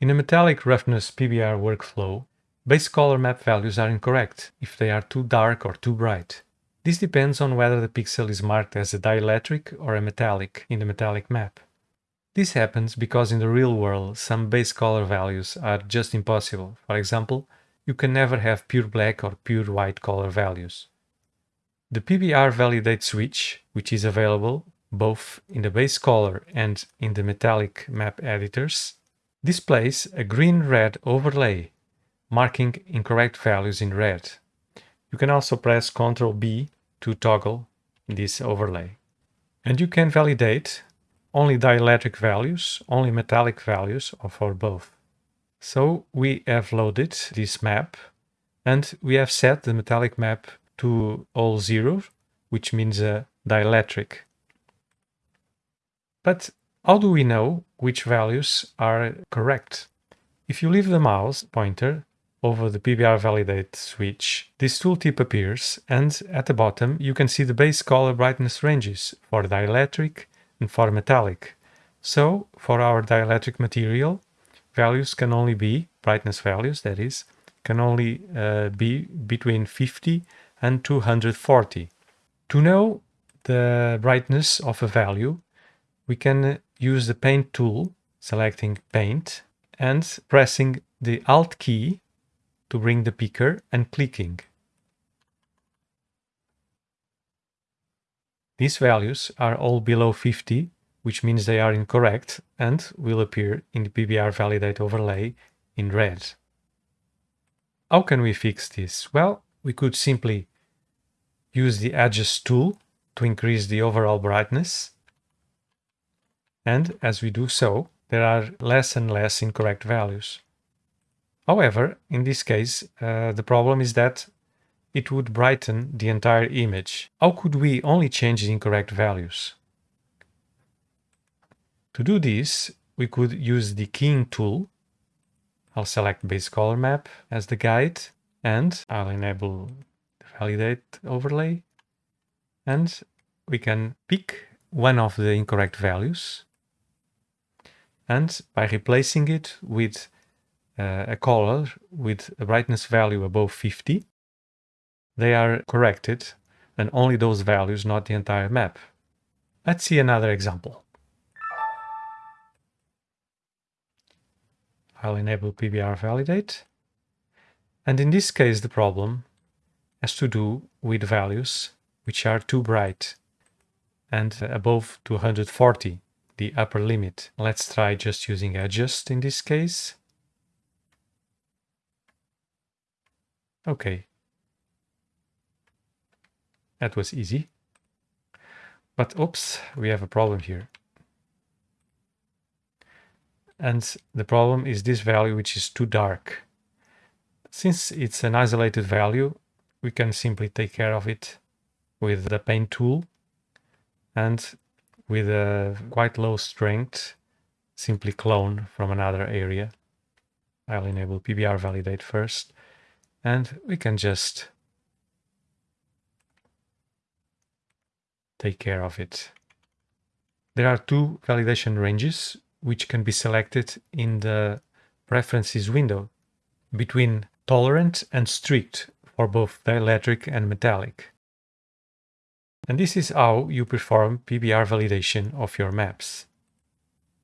In a metallic roughness PBR workflow, base color map values are incorrect if they are too dark or too bright. This depends on whether the pixel is marked as a dielectric or a metallic in the metallic map. This happens because in the real world some base color values are just impossible. For example, you can never have pure black or pure white color values. The PBR validate switch, which is available both in the base color and in the metallic map editors, displays a green-red overlay, marking incorrect values in red. You can also press Ctrl B to toggle this overlay. And you can validate only dielectric values, only metallic values, or for both. So we have loaded this map and we have set the metallic map to all zero, which means a dielectric. But how do we know which values are correct? If you leave the mouse pointer over the PBR validate switch, this tooltip appears and at the bottom you can see the base color brightness ranges for dielectric and for metallic. So for our dielectric material, values can only be, brightness values that is, can only uh, be between 50 and 240. To know the brightness of a value, we can use the paint tool, selecting paint and pressing the alt key to bring the picker and clicking. These values are all below 50, which means they are incorrect and will appear in the PBR validate overlay in red. How can we fix this? Well, we could simply use the adjust tool to increase the overall brightness. And as we do so, there are less and less incorrect values. However, in this case, uh, the problem is that it would brighten the entire image. How could we only change the incorrect values? To do this, we could use the keying tool. I'll select base color map as the guide and I'll enable the validate overlay and we can pick one of the incorrect values and by replacing it with uh, a color with a brightness value above 50 they are corrected and only those values, not the entire map. Let's see another example. I'll enable PBR validate. And in this case, the problem has to do with values which are too bright and above 240, the upper limit. Let's try just using adjust in this case. Okay, that was easy. But oops, we have a problem here. And the problem is this value, which is too dark. Since it's an isolated value, we can simply take care of it with the paint tool and with a quite low strength, simply clone from another area. I'll enable PBR validate first and we can just take care of it. There are two validation ranges which can be selected in the preferences window between tolerant and strict for both dielectric and metallic. And this is how you perform PBR validation of your maps.